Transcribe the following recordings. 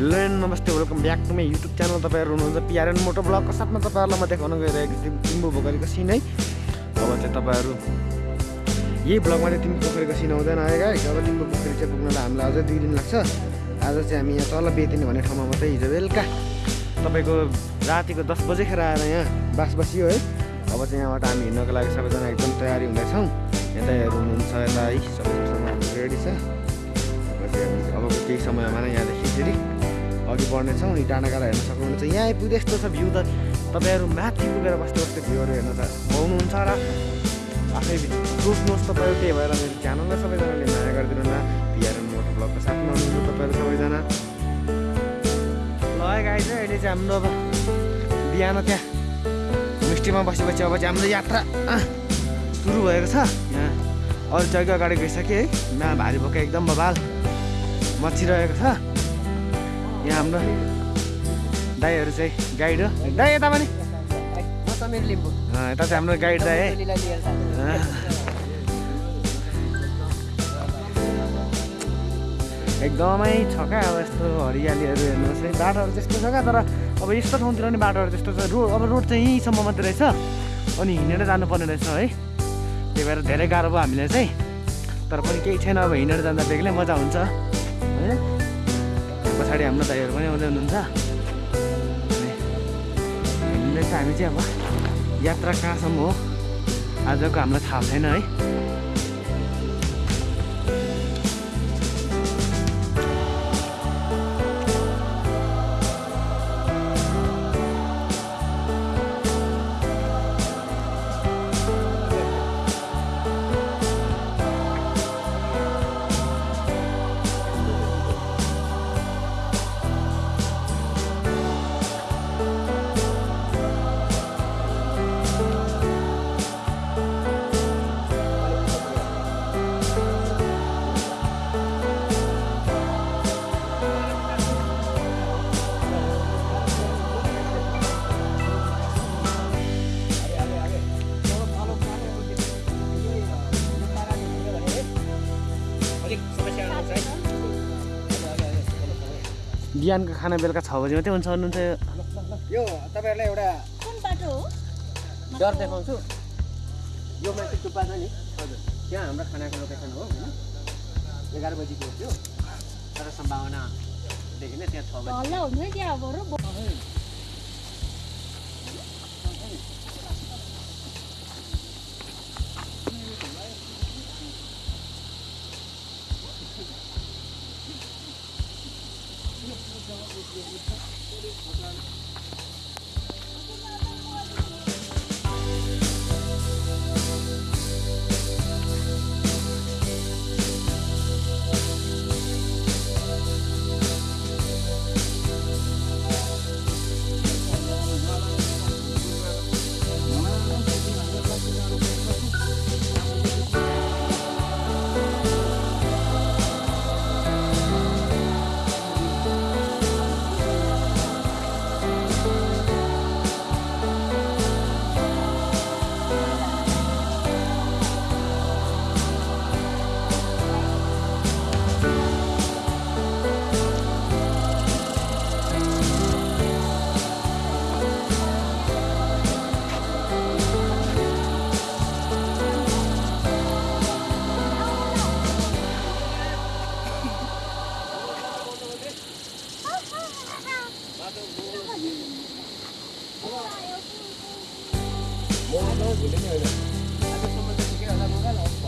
Hello and नमस्ते welcome back to my YouTube channel तपाईँहरू हुनुहुन्छ पिआरएन मोटो ब्लगको साथमा तपाईँहरूलाई म देखाउन गइरहेको छु तिम्बु पोखरीको सिन। है अब चाहिँ तपाईँहरू यही ब्लगमा चाहिँ तिम्रो पोखरीको सिन आउँदैन आएगा अब तिम्रो पोखरी चाहिँ पुग्नलाई हामीलाई अझै दुई दिन लाग्छ। आज चाहिँ हामी यहाँ तल बेतिनी भन्ने ठाउँमा मात्रै हिजो बेलुका तपाईँको रातिको दस बजेखेर आएर यहाँ बास बसियो है। अब चाहिँ यहाँबाट हामी हिँड्नको लागि सबैजना एकदम तयारी हुँदैछौँ। यता हेर्नु हुनुहुन्छ यता है। सबैसँग रेडी छ। अब केही समयमा नै यहाँदेखि फेरि अघि बढ्नेछौँ अनि डाँडा काँडा हेर्न सक्नुहुन्छ। यहाँ आइपुग्दा यस्तो छ भ्यू त। तपाईँहरू माथि पुगेर बस्दै बस्दै भ्यूहरू हेर्न त पाउनुहुन्छ र आफै सोच्नुहोस् तपाईँहरू त्यही भएर मेरो च्यानललाई सबैजनाले माया गरिदिनु न पिआरएन मोटर ब्लगको साथमा हुनुहुन्छ तपाईँहरू सबैजना। ल है गाई चाहिँ अहिले चाहिँ हाम्रो अब बिहान त्यहाँ होमस्टेमा बसेपछि अब चाहिँ हाम्रो यात्रा सुरु भएको छ। यहाँ अरू जग्गा अगाडि गइसक्यो है। यहाँ भारी बोका एकदम बबाल मचिरहेको छ। यहाँ हाम्रो दाईहरू चाहिँ गाइड हो। दाई यता पनि? यता चाहिँ हाम्रो गाइड दाई। एकदमै छ क्या अब यस्तो हरियालीहरू हेर्नुहोस् है। बाटोहरू त्यस्तो छ क्या तर अब यस्तो ठाउँतिर नि बाटोहरू त्यस्तो छ। रोड अब रोड चाहिँ यहीँसम्म मात्रै रहेछ। अनि हिँडेर जानुपर्ने रहेछ है। त्यही भएर धेरै गाह्रो भयो हामीलाई चाहिँ। तर पनि केही छैन अब हिँडेर जाँदा बेग्लै मजा हुन्छ। पछाडि हाम्रो दाइहरू पनि आउँदै हुनुहुन्छ। हिँड्दैछ हामी चाहिँ अब यात्रा कहाँसम्म हो? आजको हामीलाई थाहा छैन है। बिहानको खाना बेलुका छ बजी मात्रै हुन्छ भन्नुहुन्छ यो तपाईँहरूलाई एउटा कुन बाटो हो? डर देखाउँछु। यो माथि टुप्पा छ नि। हजुर। त्यहाँ हाम्रो खानाको लोकेसन हो होइन? एघार बजीको हो त्यो। तर सम्भावनादेखि नै त्यहाँ छ बजी। 여기 뿌리 보면 我在这 ada, boleh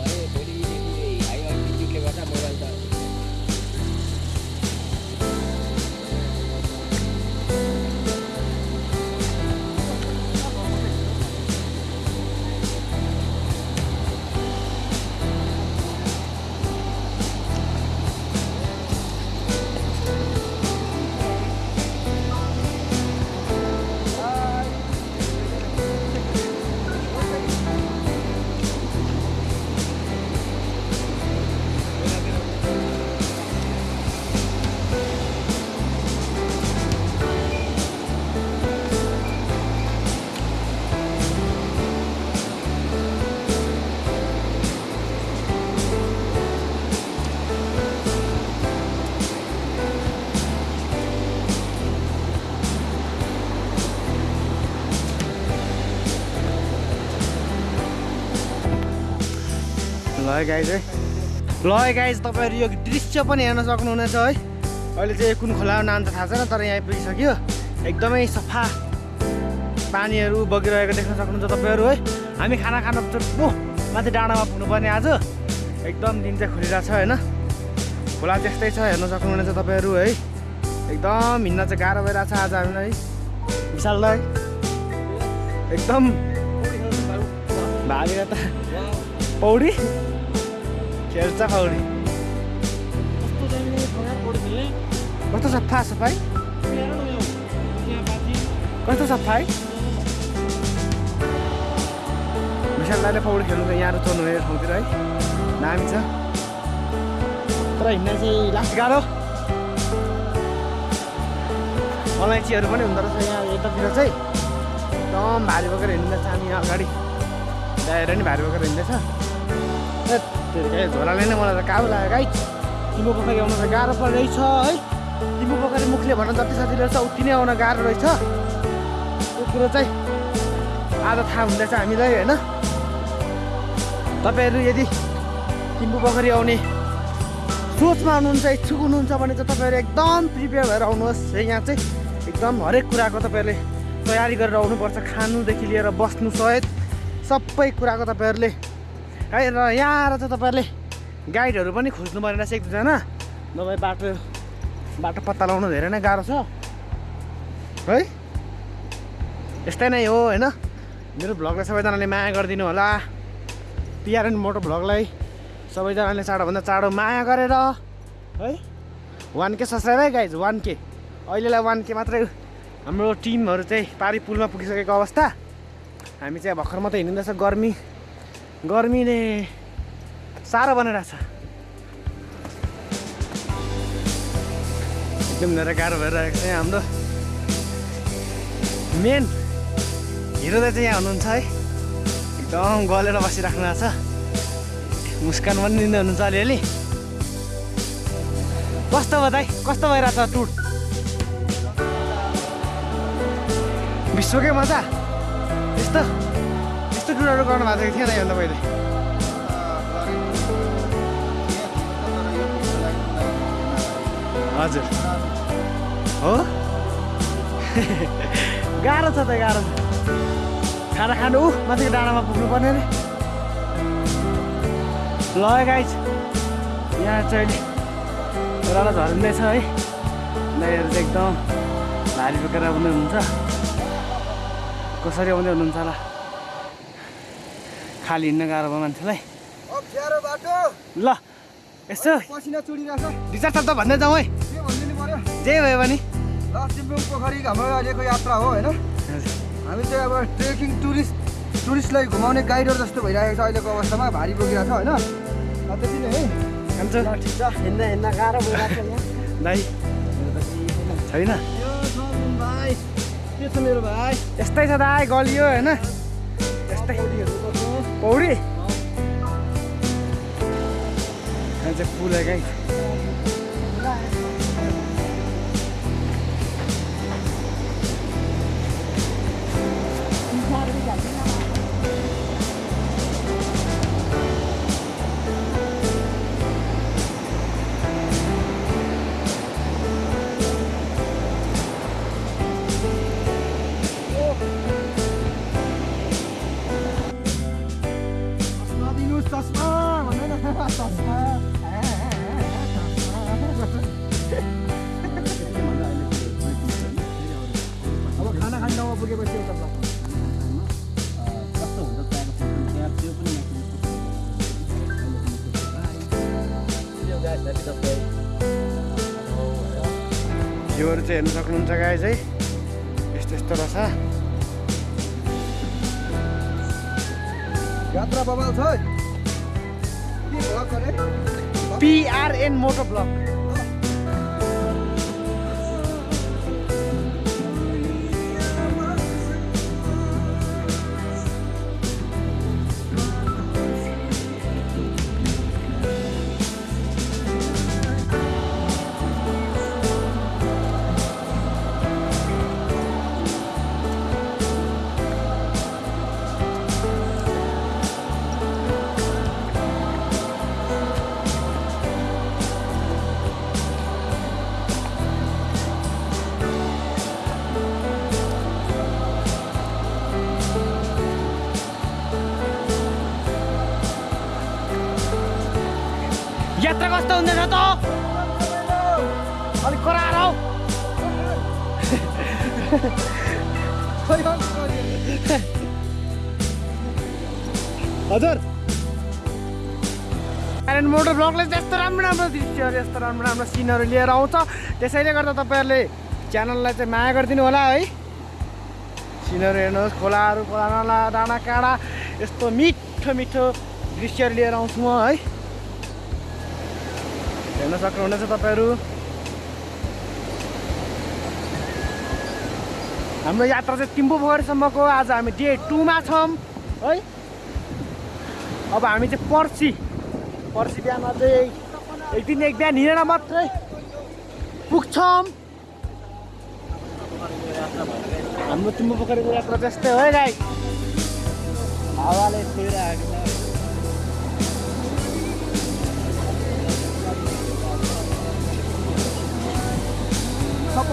हुन्छ है गाइज है ल गाइज तपाईँहरू यो दृश्य पनि हेर्न सक्नुहुनेछ है? अहिले चाहिँ कुन खोला हो नाम त थाहा छैन तर यहाँ आइपुगिसक्यो। एकदमै सफा पानीहरू बगिरहेको देख्न सक्नुहुन्छ तपाईँहरू है? हामी खाना खान चुप्पो माथि डाँडामा पुग्नुपर्ने आज। एकदम दिन चाहिँ खुलिरहेको छ होइन? खोला त्यस्तै छ हेर्न सक्नुहुनेछ तपाईँहरू है? एकदम हिँड्न चाहिँ गाह्रो भइरहेको छ आज हामीलाई। विशाललाई एकदम भागेर त पौडी। खेल्छ पौडी कस्तो सफा सफाइ कस्तो सफा है विशाल दाइले पौडी खेल्नु यहाँ रुचाउनु हुने ठाउँतिर है दामी छ तर हिँड्न चाहिँ लास्ट गाह्रो अलैँचीहरू पनि हुँदो रहेछ यहाँ यतातिर चाहिँ एकदम भारी बोकेर हिँड्दैछ हामी अगाडि ल्याएर नि भारी बोकेर हिँड्दैछ झोलाले नै मलाई त काबु लाग्यो गाई तिम्रो पोखरी आउनु त गाह्रो परेछ है तिम्रो पोखरी मुखले भन्न जति सजिलो रहेछ उति नै आउन गाह्रो रहेछ त्यो कुरो चाहिँ आज थाहा हुँदैछ हामीलाई होइन तपाईँहरू यदि तिम्बु पोखरी आउने सोचमा हुनुहुन्छ इच्छुक हुनुहुन्छ भने चाहिँ तपाईँहरू एकदम प्रिपेयर भएर आउनुहोस् है यहाँ चाहिँ एकदम हरेक कुराको तपाईँहरूले तयारी गरेर आउनुपर्छ खानुदेखि लिएर बस्नु सहित सबै कुराको तपाईँहरूले है र यहाँ आएर चाहिँ तपाईँहरूले गाइडहरू पनि खोज्नु पर्ने रहेछ एक दुईजना नभए बाटो बाटो पत्ता लगाउनु धेरै नै गाह्रो छ। है? यस्तै नै हो होइन? मेरो भ्लगलाई सबैजनाले माया गरिदिनु होला। पिआरएन मोटो भ्लगलाई सबैजनाले चाँडोभन्दा चाँडो माया गरेर है? वान के है गाइज वान के। अहिलेलाई वान के मात्रै हाम्रो टिमहरू चाहिँ पारी पुलमा पुगिसकेको अवस्था। हामी चाहिँ भर्खर मात्रै हिँडिँदैछ गर्मी। गर्मीले साह्रो बनाइरहेछ एकदम धेरै गाह्रो भइरहेको छ यहाँ हाम्रो मेन हिरो दाइ चाहिँ यहाँ हुनुहुन्छ है। एकदम गलेर बसिराख्नु भएको छ। मुस्कान पनि दिँदै हुनुहुन्छ अलिअलि। कस्तो भयो दाइ? कस्तो भइरहेछ टुर? विश्वकै मजा। यस्तो। यस्तो टुरहरू गर्नु भएको थिएन योभन्दा पहिले हजुर। हो? गाह्रो छ त गाह्रो खाना खानु ऊ माथिको डाँडामा पुग्नु पर्ने अरे। ल गाइज यहाँ चाहिँ अहिले ओह्रालो झरिँदैछ है। दाइहरू चाहिँ एकदम भारी बोकेर आउँदै हुनुहुन्छ। कसरी आउँदै हुनुहुन्छ होला? खाली हिँड्न गाह्रो भयो मान्छेलाई। ल यसो। चार शब्द भन्दै जाउँ है। के भनिदिनु पर्यो? जे भयो भने लक्ष्मीपुङ पोखरी हाम्रो अहिलेको यात्रा हो होइन? हामी चाहिँ अब ट्रेकिङ टुरिस्ट टुरिस्टलाई घुमाउने गाइडर जस्तो भइरहेको छ अहिलेको अवस्थामा। भारी बोकिरहेको छ होइन त्यति नै है। खान्छ ठिक छ। हिँड्दा हिँड्दा गाह्रो भइरहेको छ छैन? भाइ। के छ मेरो भाइ? यस्तै छ दाइ गलियो होइन? यस्तै पौडी चाहिँ पुल है अब खाना खाने ठाउँमा पुगेपछि एउटा भ्यूहरू चाहिँ हेर्नु सक्नुहुन्छ गाई चाहिँ यस्तो यस्तो रहेछ। यात्रा बबाल छ पिआरएन मोटो ब्लक कस्तो हुँदैछ त अलिक कराएर हौ हजुर कारण मोटर ब्लगले त्यस्तो राम्रो राम्रो दृश्यहरू यस्तो राम्रो राम्रो सिनहरू लिएर आउँछ त्यसैले गर्दा तपाईँहरूले च्यानललाई चाहिँ माया गरिदिनु होला है सिनहरू हेर्नुहोस् खोलाहरू खोला नाला डाँडा काँडा यस्तो मिठो मिठो दृश्यहरू लिएर आउँछु म है हेर्न सक्नुहुनेछ तपाईँहरू। हाम्रो यात्रा चाहिँ तिम्बु पोखरीसम्मको आज हामी डे टूमा छौँ है? अब हामी चाहिँ पर्सि पर्सि बिहान चाहिँ एक दिन एक बिहान हिँडेर मात्रै पुग्छौँ। हाम्रो तिम्बु पोखरीको यात्रा त्यस्तै हो है गाई हावाले छिरिरहेको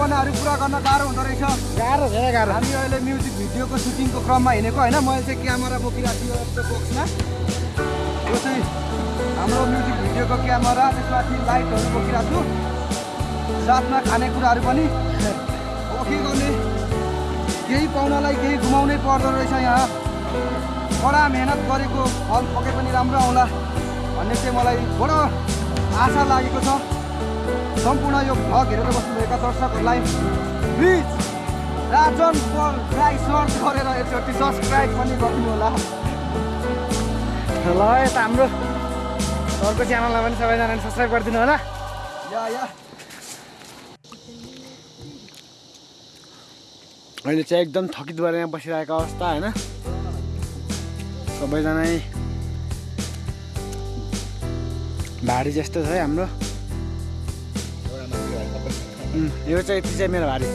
सपनाहरू पुरा गर्न गाह्रो हुँदो रहेछ। गाह्रो धेरै गाह्रो। हामी अहिले म्युजिक भिडियोको सुटिङको क्रममा हिँडेको होइन। मैले चाहिँ क्यामेरा बोकिरहेको छु यस्तो बक्समा। यो चाहिँ हाम्रो म्युजिक भिडियोको क्यामेरा त्यसमाथि लाइटहरू बोकिरहेको छु। साथमा खानेकुराहरू पनि। अब के गर्ने? केही पाउनलाई केही घुमाउनै पर्दो रहेछ यहाँ। कडा मेहनत गरेको फल पके पनि राम्रो आउला भन्ने चाहिँ मलाई बडो आशा लागेको छ। सम्पूर्ण यो भ्लग हेरेर बस्नुभएका दर्शकहरूलाई प्लिज राजन पललाई सर्च गरेर एकचोटि सब्सक्राइब पनि गरिदिनु होला ल यता हाम्रो अर्को च्यानललाई पनि सबैजनाले सब्सक्राइब गरिदिनु होला या या अहिले चाहिँ एकदम थकित भएर यहाँ बसिरहेको अवस्था होइन सबैजना भारी जस्तो छ है हाम्रो यो चाहिँ यति चाहिँ मेरो भारी।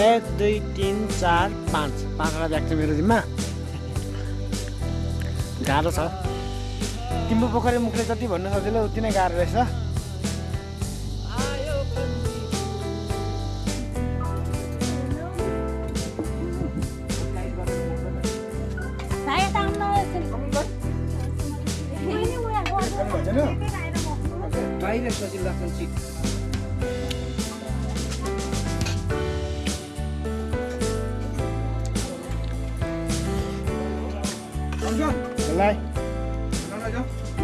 एक दुई तिन चार पाँच। पाँचवटा ब्याग छ मेरो जिम्मा। गाह्रो छ। तिम्रो पोखरी मुखले जति भन्नु सजिलो उति नै गाह्रो रहेछ। बाहिर सजिलो लाग्छ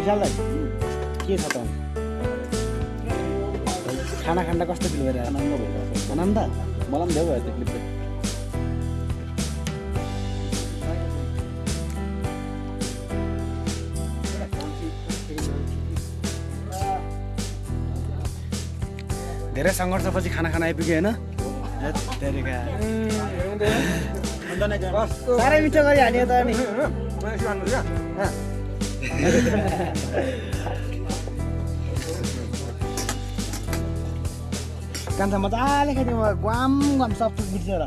विशाललाई के छ त? खाना खाँदा कस्तो फिल भइरहेको आनन्द भइरहेको आनन्द? मलाई पनि धेरै भयो त्यो क्लिप चाहिँ धेरै सङ्घर्षपछि खाना खान आइपुग्यो होइन। साह्रै मिठो गरी हाल्यो त अनि। कान्छा मजाले खाइदियो ग्वाम ग्वाम सब थुक बिर्सेर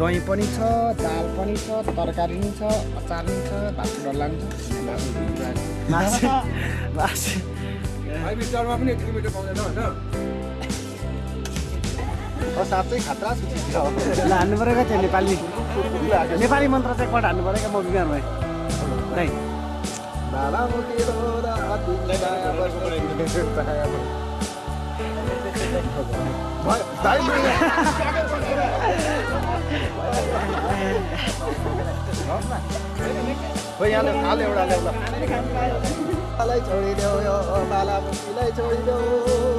दही पनि छ दाल पनि छ तरकारी पनि छ अचार पनि छ भात डल्ला पनि छ। साँच्चै खतरा छु। ल हान्नु पऱ्यो क्या त्यो नेपाली नेपाली मन्त्र चाहिँ एकपल्ट हान्नु पऱ्यो क्या म बिमार भएँ। है यहाँले हाल एउटा छोडिदेऊ यो छोडिदेऊ।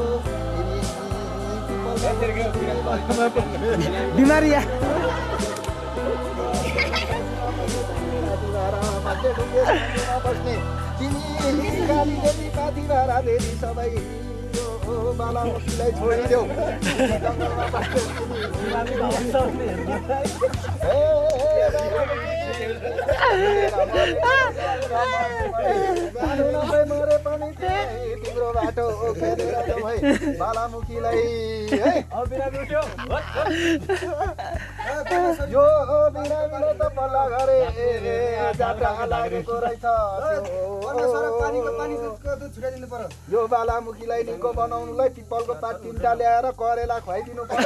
बिमारी या। तिमी काली देवी पाथी भाडा देवी सबै। यो बालामुखीलाई छोडिदेऊ पनि तिम्रो बाटो बालामुखीलाई है यो बिरामीले त पल्ला गरे जात्रा लागेको रहेछ यो बालामुखीलाई निको बनाउनुलाई पिपलको पात तिनवटा ल्याएर करेला खुवाइदिनु पर्छ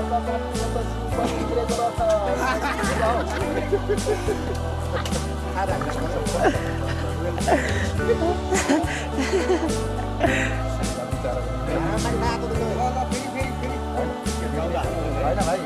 होइन भाइ